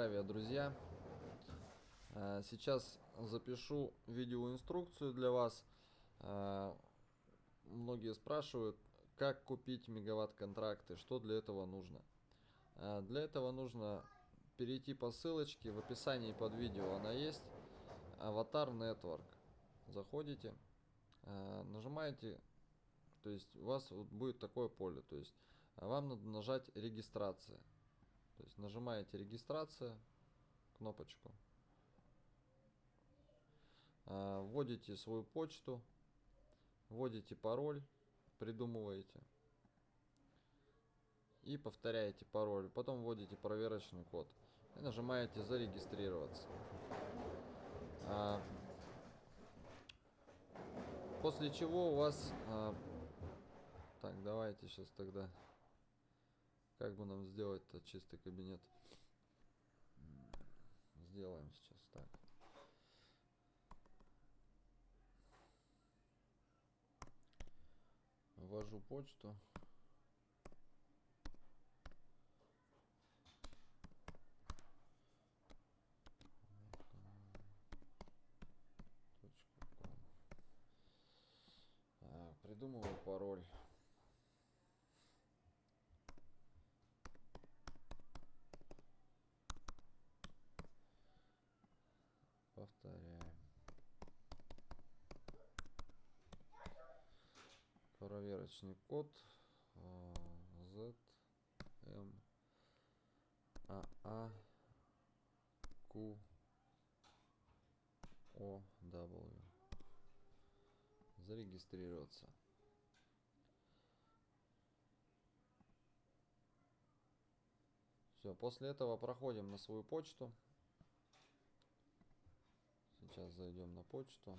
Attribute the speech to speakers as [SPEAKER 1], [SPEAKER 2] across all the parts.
[SPEAKER 1] Здравия, друзья! Э, сейчас запишу видеоинструкцию для вас. Э, многие спрашивают, как купить мегаватт-контракты, что для этого нужно. Э, для этого нужно перейти по ссылочке, в описании под видео она есть. Аватар Network. Заходите, нажимаете, то есть у вас будет такое поле, то есть вам надо нажать регистрация. То есть нажимаете регистрация, кнопочку. А, вводите свою почту, вводите пароль, придумываете. И повторяете пароль. Потом вводите проверочный код. И нажимаете зарегистрироваться. А, после чего у вас... А, так, давайте сейчас тогда как бы нам сделать-то чистый кабинет? Сделаем сейчас так. Ввожу почту. Придумываю пароль. Повторяем. Проверочный код Z M A A Q O W. Зарегистрироваться. Все, после этого проходим на свою почту. Сейчас зайдем на почту.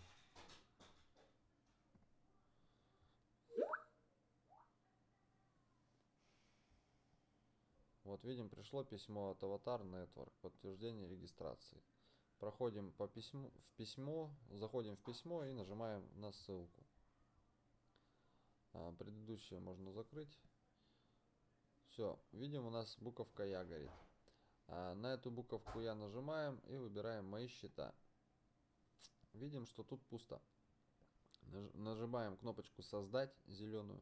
[SPEAKER 1] Вот видим, пришло письмо от Avatar Network, подтверждение регистрации. Проходим по письму, в письмо, заходим в письмо и нажимаем на ссылку. А, предыдущее можно закрыть. Все, видим, у нас буковка Я горит. А, на эту буковку Я нажимаем и выбираем Мои счета видим, что тут пусто. Нажимаем кнопочку «Создать» зеленую.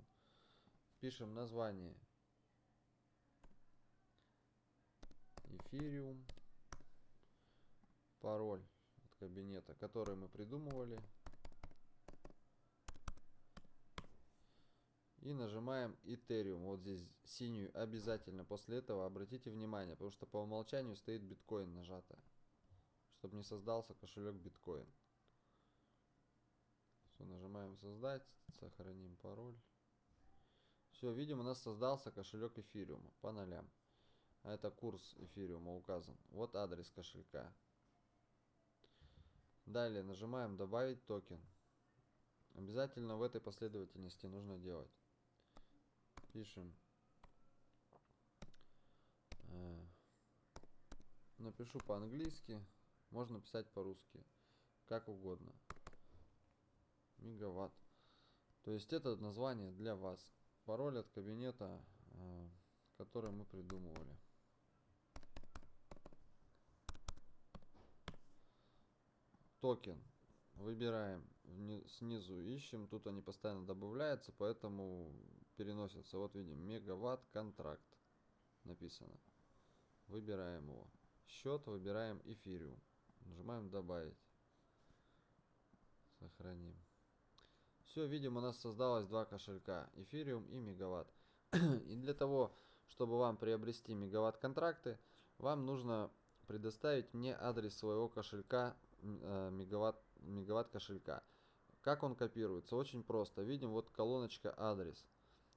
[SPEAKER 1] Пишем название. Эфириум. Пароль от кабинета, который мы придумывали. И нажимаем Ethereum. Вот здесь синюю обязательно. После этого обратите внимание, потому что по умолчанию стоит биткоин нажато. Чтобы не создался кошелек биткоин. Все, нажимаем создать, сохраним пароль. Все, видим, у нас создался кошелек эфириума по нолям. А это курс эфириума указан. Вот адрес кошелька. Далее нажимаем добавить токен. Обязательно в этой последовательности нужно делать. Пишем. Э, напишу по-английски. Можно писать по-русски. Как угодно мегаватт. То есть это название для вас. Пароль от кабинета, э, который мы придумывали. Токен. Выбираем снизу, ищем. Тут они постоянно добавляются, поэтому переносятся. Вот видим, мегаватт контракт написано. Выбираем его. Счет выбираем эфириум. Нажимаем добавить. Сохраним. Все, видим, у нас создалось два кошелька, эфириум и мегаватт. и для того, чтобы вам приобрести мегаватт контракты, вам нужно предоставить мне адрес своего кошелька, э, мегаватт, мегаватт кошелька. Как он копируется? Очень просто. Видим вот колоночка адрес.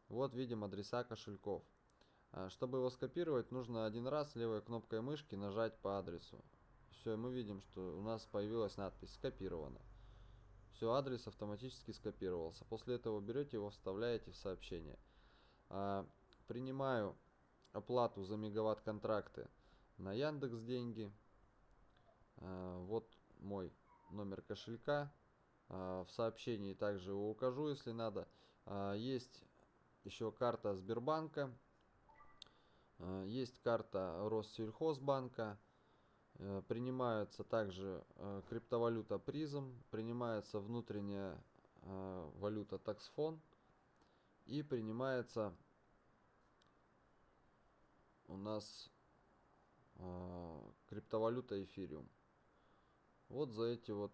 [SPEAKER 1] Вот видим адреса кошельков. А, чтобы его скопировать, нужно один раз левой кнопкой мышки нажать по адресу. Все, мы видим, что у нас появилась надпись «Скопировано». Все, адрес автоматически скопировался. После этого берете его, вставляете в сообщение. А, принимаю оплату за мегаватт контракты на Яндекс деньги. А, вот мой номер кошелька. А, в сообщении также его укажу, если надо. Есть еще карта Сбербанка. Есть карта Россельхозбанка. Э, Принимается также э, криптовалюта призм, принимается внутренняя э, валюта таксфон и принимается у нас криптовалюта эфириум. Вот за эти вот,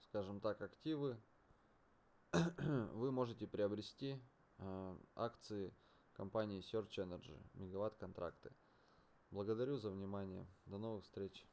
[SPEAKER 1] скажем так, активы вы можете приобрести акции компании Search Energy, мегаватт контракты. Благодарю за внимание. До новых встреч.